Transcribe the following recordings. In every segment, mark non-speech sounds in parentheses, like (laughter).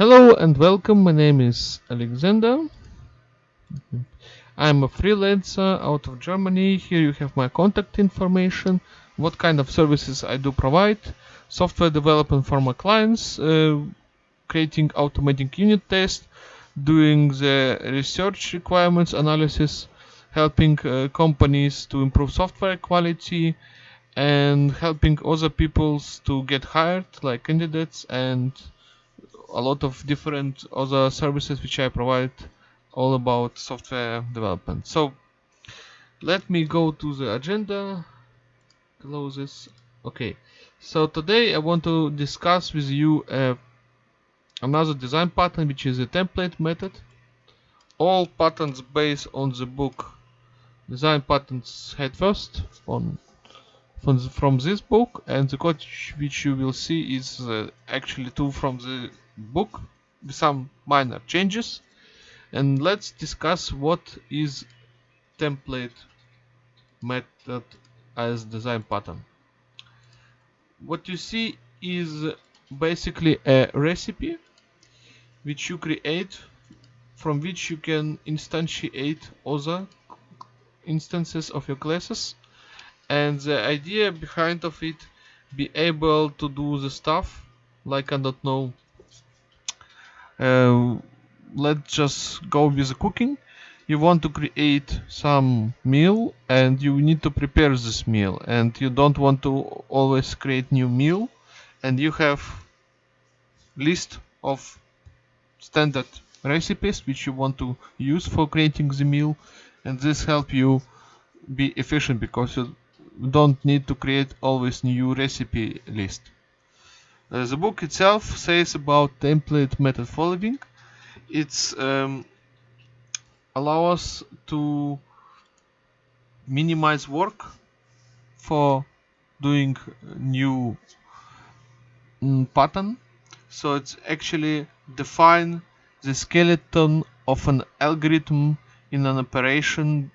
Hello and welcome. My name is Alexander. I'm a freelancer out of Germany. Here you have my contact information, what kind of services I do provide, software development for my clients, uh, creating automating unit tests, doing the research requirements analysis, helping uh, companies to improve software quality, and helping other peoples to get hired, like candidates and a lot of different other services which I provide all about software development. So let me go to the agenda, close this. Okay, so today I want to discuss with you uh, another design pattern which is a template method. All patterns based on the book design patterns head first on from, the, from this book and the code which you will see is uh, actually two from the book with some minor changes and let's discuss what is template method as design pattern. What you see is basically a recipe which you create from which you can instantiate other instances of your classes and the idea behind of it be able to do the stuff like I don't know uh, let's just go with the cooking. You want to create some meal and you need to prepare this meal. And you don't want to always create new meal. And you have list of standard recipes which you want to use for creating the meal. And this help you be efficient because you don't need to create always new recipe list uh, the book itself says about template method following. It's um, allow us to minimize work for doing new mm, pattern. So it's actually define the skeleton of an algorithm in an operation,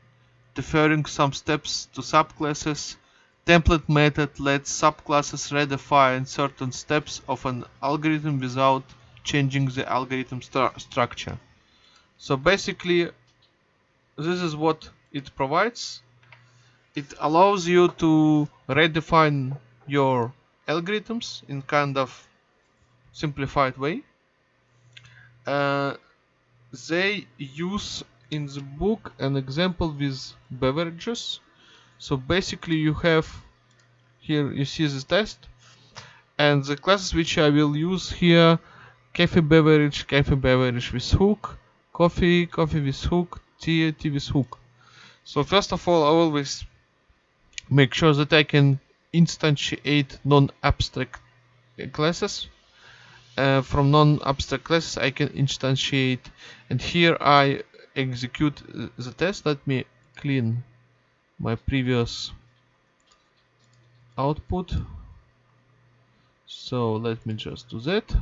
deferring some steps to subclasses template method lets subclasses redefine certain steps of an algorithm without changing the algorithm stru structure. So basically this is what it provides. It allows you to redefine your algorithms in kind of simplified way. Uh, they use in the book an example with beverages so basically you have here you see this test. And the classes which I will use here cafe beverage cafe beverage with hook coffee coffee with hook tea tea with hook. So first of all I always make sure that I can instantiate non-abstract classes. Uh, from non-abstract classes I can instantiate. And here I execute the test. Let me clean my previous output. So let me just do that.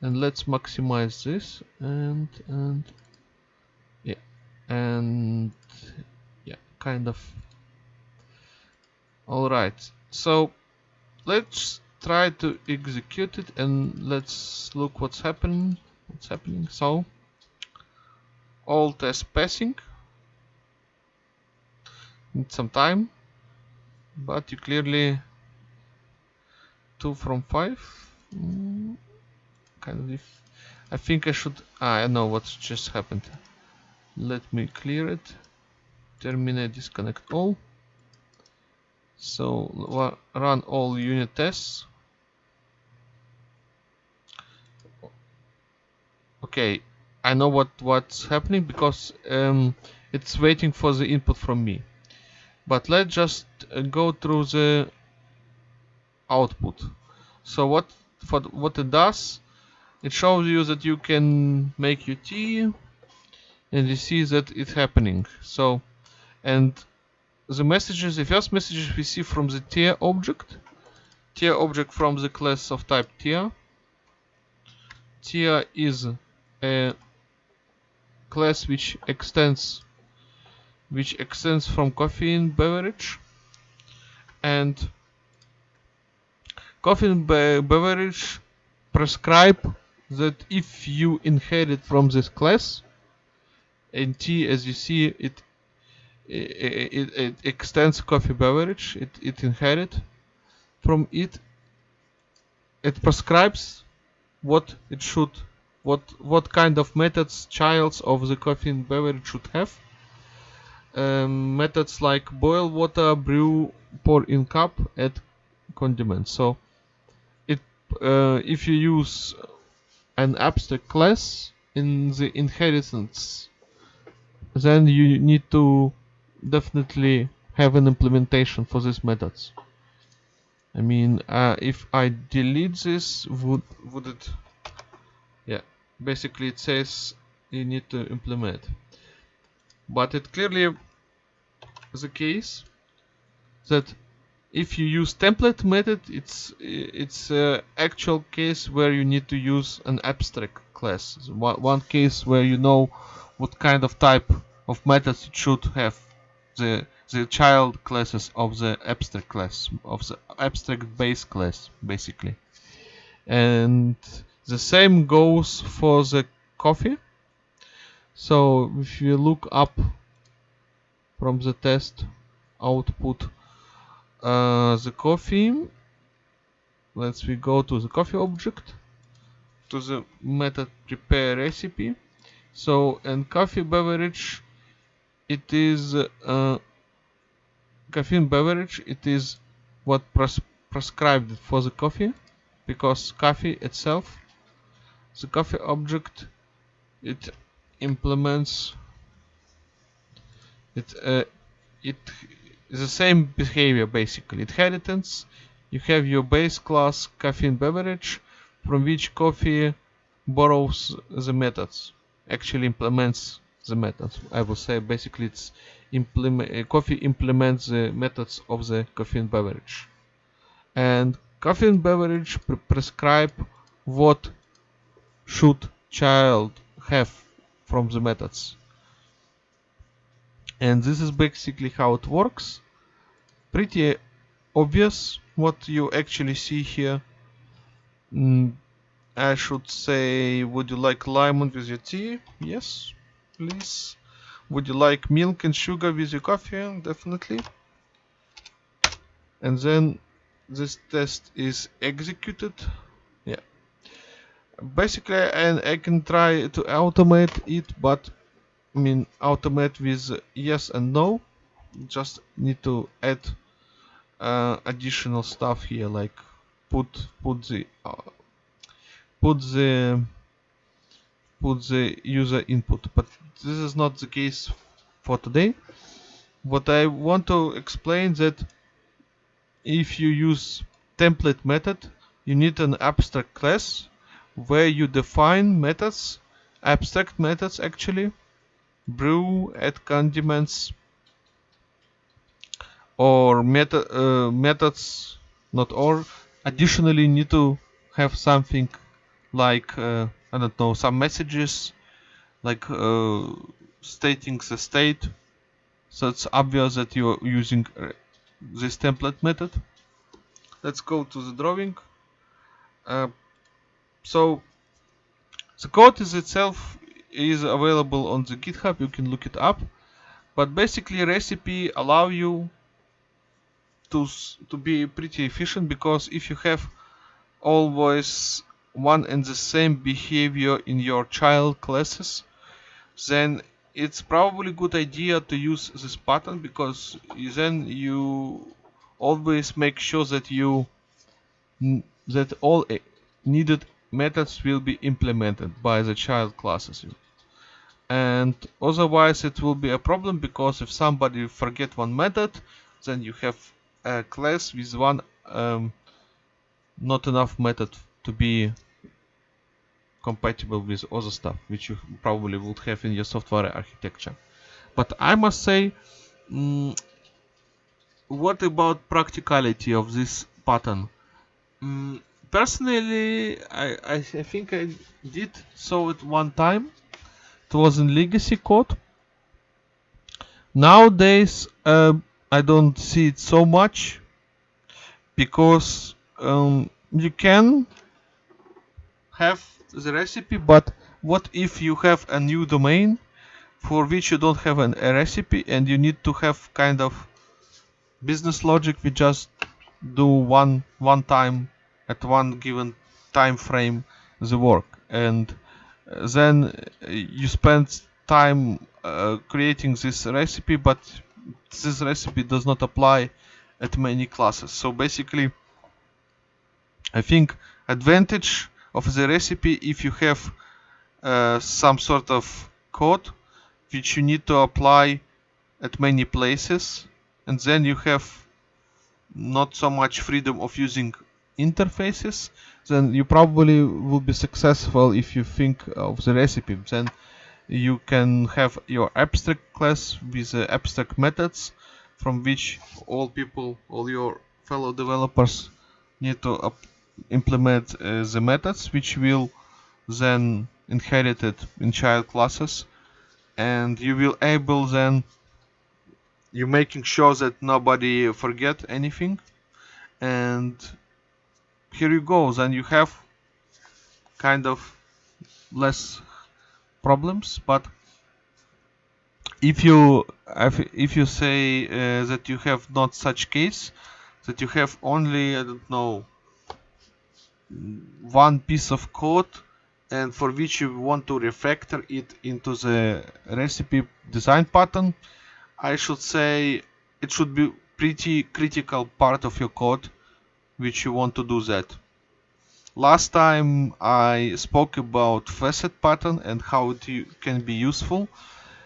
And let's maximize this and and yeah and yeah kind of. All right. So let's try to execute it and let's look what's happening what's happening. So all test passing need some time but you clearly two from five. Mm, kind of if I think I should ah, I know what just happened. Let me clear it. Terminate disconnect all. So run all unit tests. Okay I know what what's happening because um, it's waiting for the input from me but let's just uh, go through the output. So what for what it does it shows you that you can make your tea and you see that it's happening. So and the messages the first messages we see from the tier object tier object from the class of type tier. Tier is a class which extends which extends from caffeine beverage and caffeine be beverage prescribe that if you inherit from this class and T as you see it it, it, it extends coffee beverage it, it inherit from it it prescribes what it should what what kind of methods childs of the coffee beverage should have um, methods like boil water brew pour in cup add condiments. So it uh, if you use an abstract class in the inheritance then you need to definitely have an implementation for these methods. I mean uh, if I delete this would would it yeah basically it says you need to implement but it clearly is the case that if you use template method it's it's a actual case where you need to use an abstract class. One, one case where you know what kind of type of methods it should have. The the child classes of the abstract class of the abstract base class basically. And the same goes for the coffee so if you look up from the test output uh, the coffee let's we go to the coffee object to the method prepare recipe. So in coffee beverage it is uh, caffeine beverage it is what pres prescribed for the coffee because coffee itself the coffee object it implements. It uh, it is the same behavior basically. It inheritance you have your base class caffeine beverage from which coffee borrows the methods actually implements the methods. I will say basically it's implement uh, coffee implements the methods of the caffeine beverage. And caffeine beverage pre prescribe what should child have from the methods. And this is basically how it works. Pretty obvious what you actually see here. Mm, I should say would you like lemon with your tea? Yes please. Would you like milk and sugar with your coffee? Definitely. And then this test is executed basically and I can try to automate it but I mean automate with yes and no. Just need to add uh, additional stuff here like put put the uh, put the put the user input. But this is not the case for today. What I want to explain that if you use template method you need an abstract class where you define methods abstract methods actually. Brew add condiments or meta, uh, methods not or. Additionally need to have something like uh, I don't know some messages like uh, stating the state. So it's obvious that you're using uh, this template method. Let's go to the drawing. Uh, so the code is itself is available on the github. You can look it up. But basically recipe allow you to to be pretty efficient because if you have always one and the same behavior in your child classes then it's probably good idea to use this pattern because then you always make sure that you that all eh, needed methods will be implemented by the child classes. And otherwise it will be a problem because if somebody forget one method then you have a class with one um, not enough method to be compatible with other stuff which you probably would have in your software architecture. But I must say mm, what about practicality of this pattern? Mm, personally I, I, think I did saw it one time. It was in legacy code. Nowadays uh, I don't see it so much because um, you can have the recipe but what if you have a new domain for which you don't have an, a recipe and you need to have kind of business logic we just do one one time at one given time frame the work. And uh, then uh, you spend time uh, creating this recipe but this recipe does not apply at many classes. So basically I think advantage of the recipe if you have uh, some sort of code which you need to apply at many places and then you have not so much freedom of using interfaces then you probably will be successful if you think of the recipe. Then you can have your abstract class with abstract methods from which all people all your fellow developers need to implement uh, the methods which will then inherit it in child classes. And you will able then you making sure that nobody forget anything. And here you go then you have kind of less problems but if you if you say uh, that you have not such case that you have only I don't know one piece of code and for which you want to refactor it into the recipe design pattern I should say it should be pretty critical part of your code which you want to do that. Last time I spoke about facade pattern and how it can be useful.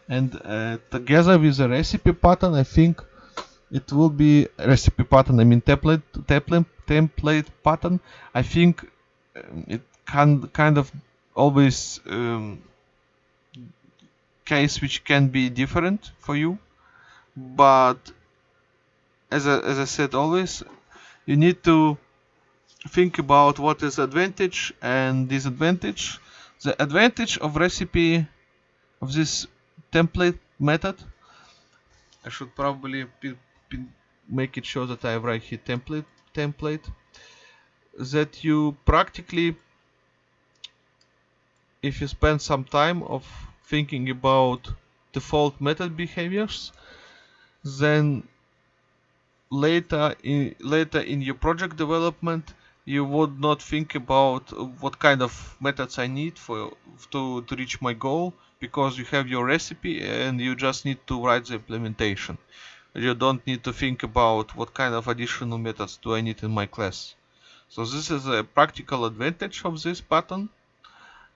And uh, together with the recipe pattern I think it will be recipe pattern I mean template template template pattern. I think um, it can kind of always um, case which can be different for you. But as I, as I said always you need to think about what is advantage and disadvantage. The advantage of recipe of this template method I should probably make it sure that I write here template template that you practically if you spend some time of thinking about default method behaviors then later in later in your project development you would not think about what kind of methods I need for to, to reach my goal because you have your recipe and you just need to write the implementation you don't need to think about what kind of additional methods do I need in my class. So this is a practical advantage of this pattern.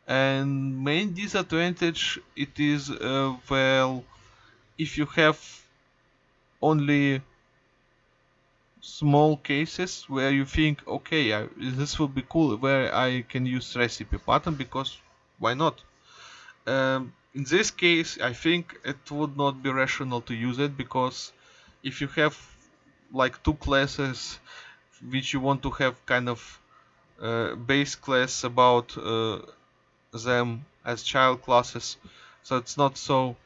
And main disadvantage it is uh, well if you have only small cases where you think okay I, this will be cool where I can use recipe pattern because why not? Um, in this case I think it would not be rational to use it because if you have like two classes which you want to have kind of uh, base class about uh, them as child classes so it's not so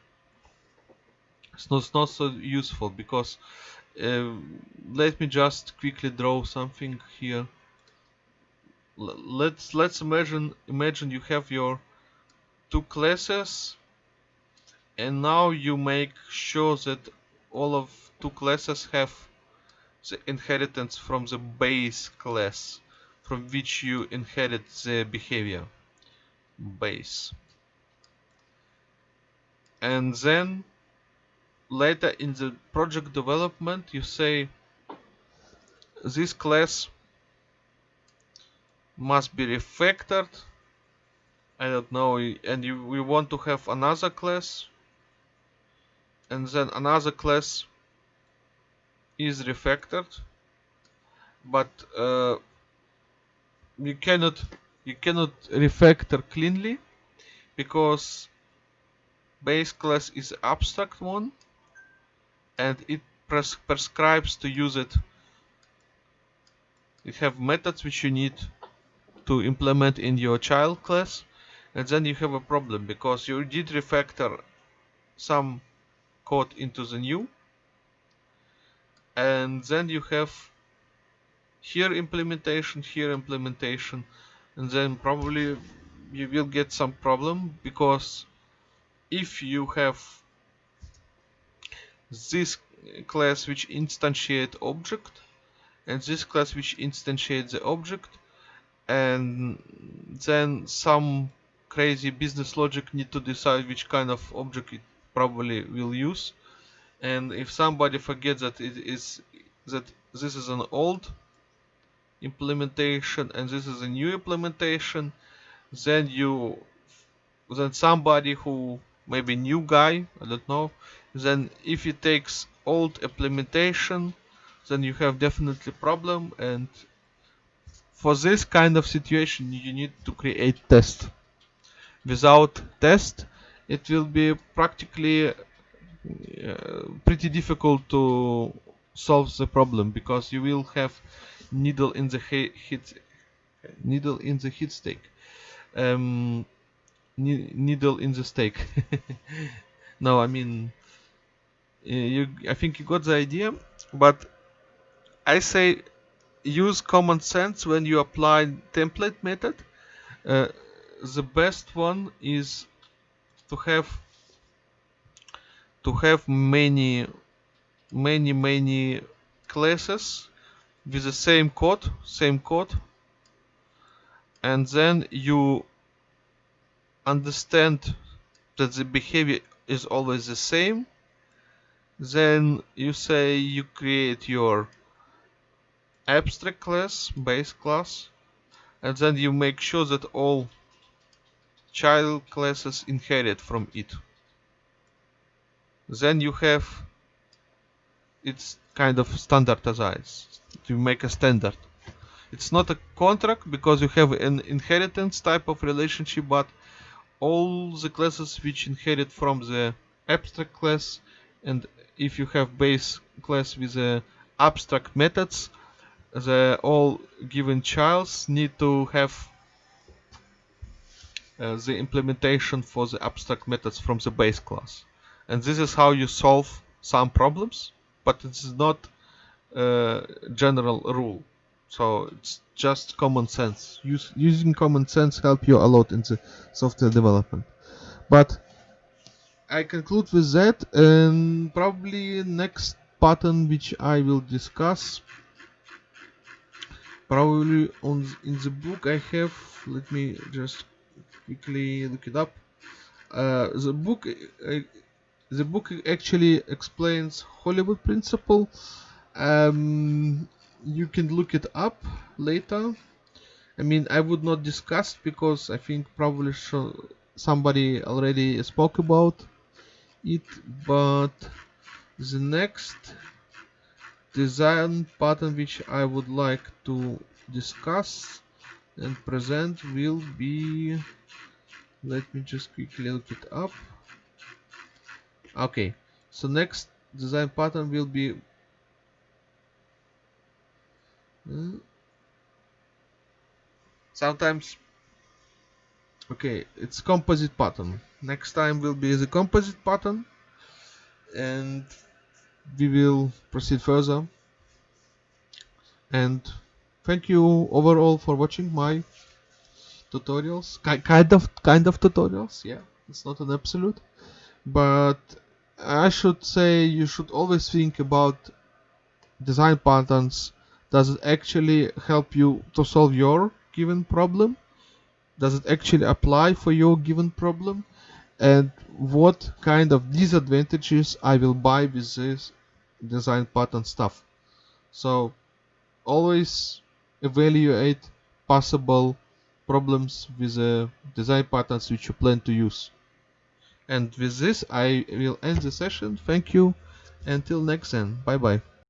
it's not, it's not so useful because uh, let me just quickly draw something here. L let's let's imagine imagine you have your two classes and now you make sure that all of two classes have the inheritance from the base class from which you inherit the behavior. Base. And then later in the project development you say this class must be refactored. I don't know and you, we want to have another class and then another class is refactored. But uh, you cannot you cannot refactor cleanly because base class is abstract one and it pres prescribes to use it. You have methods which you need to implement in your child class and then you have a problem because you did refactor some code into the new and then you have here implementation here implementation and then probably you will get some problem because if you have this class which instantiate object and this class which instantiate the object and then some crazy business logic need to decide which kind of object it probably will use. And if somebody forgets that it is that this is an old implementation and this is a new implementation then you then somebody who maybe new guy I don't know then if it takes old implementation then you have definitely problem. And for this kind of situation you need to create test. Without test it will be practically uh, pretty difficult to solve the problem because you will have needle in the hit needle in the heat stake. Um, needle in the stake. (laughs) No I mean you I think you got the idea but I say use common sense when you apply template method. Uh, the best one is to have to have many many many classes with the same code same code and then you understand that the behavior is always the same then you say you create your abstract class base class and then you make sure that all child classes inherit from it. Then you have it's kind of standardized. To make a standard. It's not a contract because you have an inheritance type of relationship but all the classes which inherit from the abstract class and if you have base class with the abstract methods the all given childs need to have uh, the implementation for the abstract methods from the base class. And this is how you solve some problems but it's not a general rule. So it's just common sense. Use, using common sense help you a lot in the software development. But I conclude with that and probably next pattern which I will discuss probably on in the book I have let me just quickly look it up. Uh, the book uh, the book actually explains Hollywood principle. Um, you can look it up later. I mean I would not discuss because I think probably somebody already spoke about it but the next design pattern which I would like to discuss and present will be let me just quickly look it up. Okay so next design pattern will be uh, sometimes okay it's composite pattern next time will be the composite pattern and we will proceed further. And thank you overall for watching my tutorials. Ki kind of kind of tutorials yeah. It's not an absolute but I should say you should always think about design patterns. Does it actually help you to solve your given problem? Does it actually apply for your given problem and what kind of disadvantages I will buy with this design pattern stuff? So always evaluate possible problems with the design patterns which you plan to use. And with this I will end the session. Thank you. Until next time. Bye bye